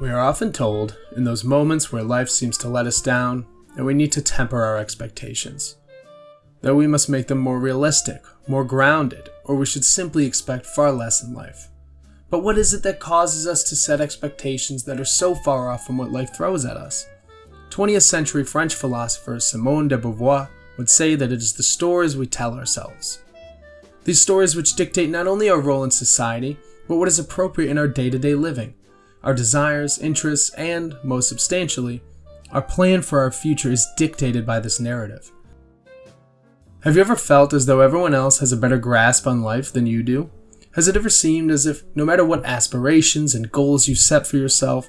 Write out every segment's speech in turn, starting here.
We are often told, in those moments where life seems to let us down, that we need to temper our expectations. That we must make them more realistic, more grounded, or we should simply expect far less in life. But what is it that causes us to set expectations that are so far off from what life throws at us? 20th century French philosopher Simone de Beauvoir would say that it is the stories we tell ourselves. These stories which dictate not only our role in society, but what is appropriate in our day to day living our desires, interests, and, most substantially, our plan for our future is dictated by this narrative. Have you ever felt as though everyone else has a better grasp on life than you do? Has it ever seemed as if no matter what aspirations and goals you set for yourself,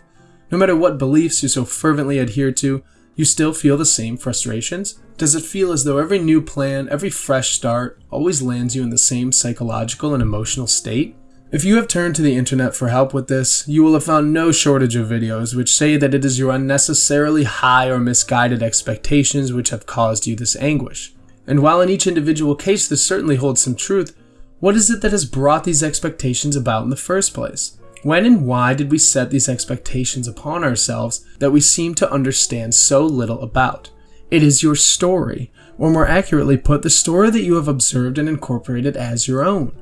no matter what beliefs you so fervently adhere to, you still feel the same frustrations? Does it feel as though every new plan, every fresh start, always lands you in the same psychological and emotional state? If you have turned to the internet for help with this, you will have found no shortage of videos which say that it is your unnecessarily high or misguided expectations which have caused you this anguish. And while in each individual case this certainly holds some truth, what is it that has brought these expectations about in the first place? When and why did we set these expectations upon ourselves that we seem to understand so little about? It is your story, or more accurately put, the story that you have observed and incorporated as your own.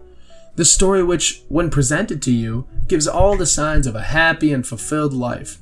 The story which, when presented to you, gives all the signs of a happy and fulfilled life.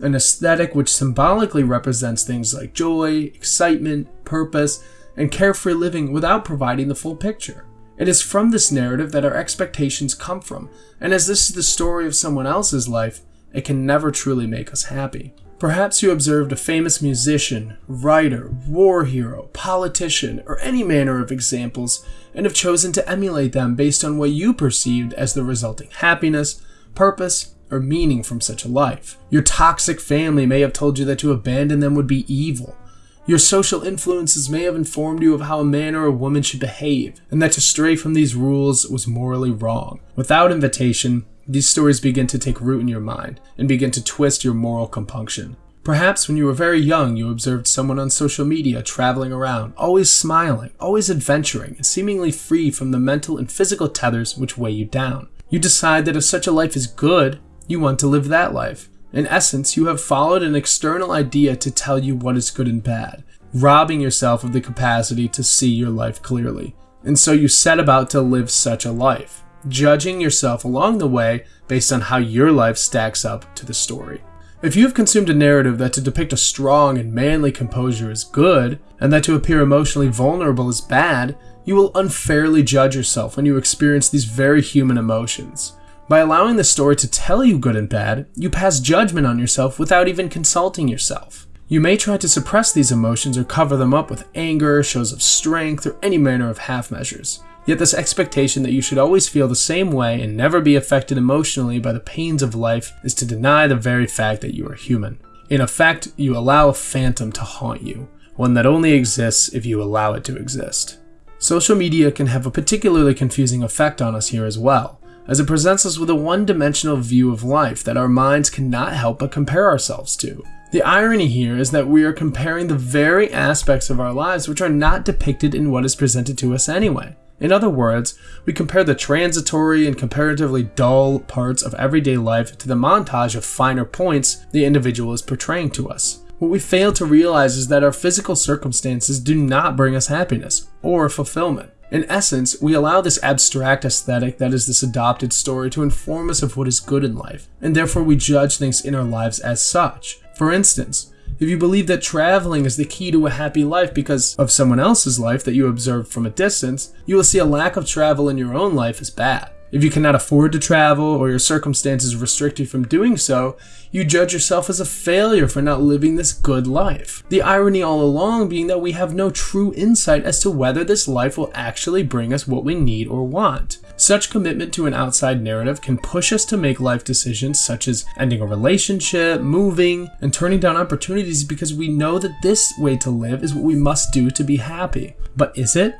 An aesthetic which symbolically represents things like joy, excitement, purpose, and carefree living without providing the full picture. It is from this narrative that our expectations come from, and as this is the story of someone else's life, it can never truly make us happy. Perhaps you observed a famous musician, writer, war hero, politician, or any manner of examples and have chosen to emulate them based on what you perceived as the resulting happiness, purpose, or meaning from such a life. Your toxic family may have told you that to abandon them would be evil. Your social influences may have informed you of how a man or a woman should behave, and that to stray from these rules was morally wrong. Without invitation, these stories begin to take root in your mind and begin to twist your moral compunction. Perhaps when you were very young, you observed someone on social media traveling around, always smiling, always adventuring, and seemingly free from the mental and physical tethers which weigh you down. You decide that if such a life is good, you want to live that life. In essence, you have followed an external idea to tell you what is good and bad, robbing yourself of the capacity to see your life clearly. And so you set about to live such a life judging yourself along the way based on how your life stacks up to the story. If you have consumed a narrative that to depict a strong and manly composure is good, and that to appear emotionally vulnerable is bad, you will unfairly judge yourself when you experience these very human emotions. By allowing the story to tell you good and bad, you pass judgment on yourself without even consulting yourself. You may try to suppress these emotions or cover them up with anger, shows of strength, or any manner of half measures. Yet this expectation that you should always feel the same way and never be affected emotionally by the pains of life is to deny the very fact that you are human. In effect, you allow a phantom to haunt you, one that only exists if you allow it to exist. Social media can have a particularly confusing effect on us here as well, as it presents us with a one-dimensional view of life that our minds cannot help but compare ourselves to. The irony here is that we are comparing the very aspects of our lives which are not depicted in what is presented to us anyway. In other words, we compare the transitory and comparatively dull parts of everyday life to the montage of finer points the individual is portraying to us. What we fail to realize is that our physical circumstances do not bring us happiness or fulfillment. In essence, we allow this abstract aesthetic that is this adopted story to inform us of what is good in life, and therefore we judge things in our lives as such. For instance, if you believe that traveling is the key to a happy life because of someone else's life that you observe from a distance, you will see a lack of travel in your own life as bad. If you cannot afford to travel or your circumstances restrict you from doing so, you judge yourself as a failure for not living this good life. The irony all along being that we have no true insight as to whether this life will actually bring us what we need or want. Such commitment to an outside narrative can push us to make life decisions such as ending a relationship, moving, and turning down opportunities because we know that this way to live is what we must do to be happy. But is it?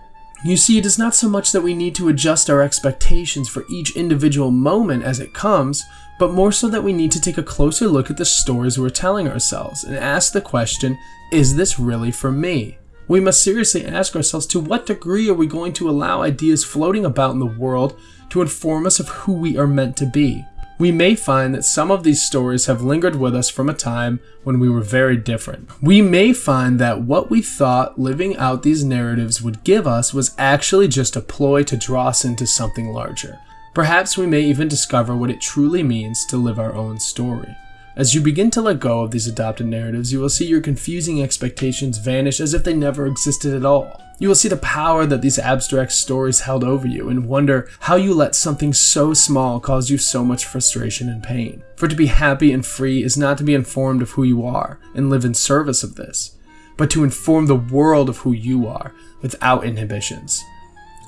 You see, it is not so much that we need to adjust our expectations for each individual moment as it comes, but more so that we need to take a closer look at the stories we're telling ourselves and ask the question, is this really for me? We must seriously ask ourselves to what degree are we going to allow ideas floating about in the world to inform us of who we are meant to be? we may find that some of these stories have lingered with us from a time when we were very different. We may find that what we thought living out these narratives would give us was actually just a ploy to draw us into something larger. Perhaps we may even discover what it truly means to live our own story. As you begin to let go of these adopted narratives, you will see your confusing expectations vanish as if they never existed at all. You will see the power that these abstract stories held over you and wonder how you let something so small cause you so much frustration and pain. For to be happy and free is not to be informed of who you are and live in service of this, but to inform the world of who you are without inhibitions.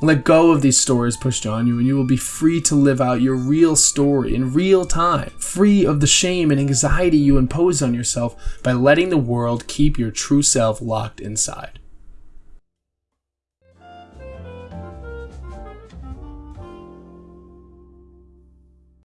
Let go of these stories pushed on you, and you will be free to live out your real story in real time, free of the shame and anxiety you impose on yourself by letting the world keep your true self locked inside.